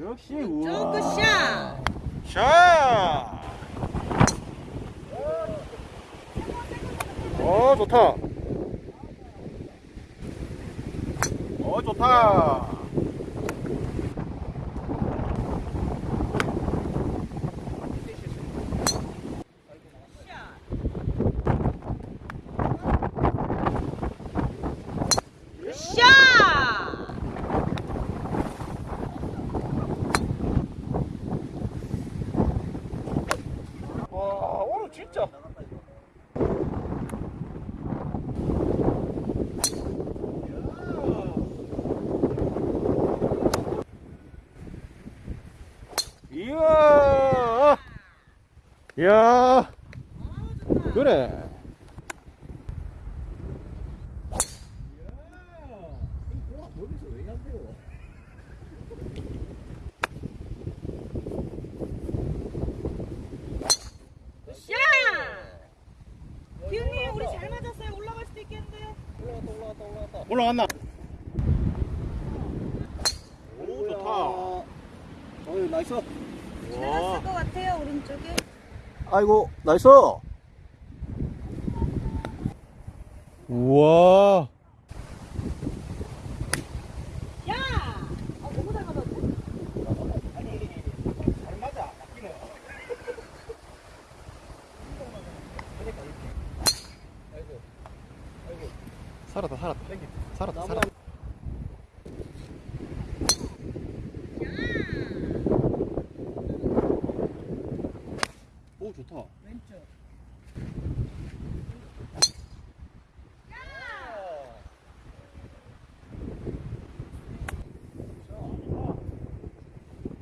역시 조그 샷. 샷! 어 좋다. 어 좋다. 샷. 와 오늘 진짜. 이야. 야. 그래. 잘 맞았어요. 올라갈 수도 있겠는데. 올라갔나? 오 좋다. 어이 나이스 지나갔을 것 같아요 오른쪽에. 아이고 나이스 우와. 살았다 살았다. 살았다 살았다. 오 좋다. 왼쪽.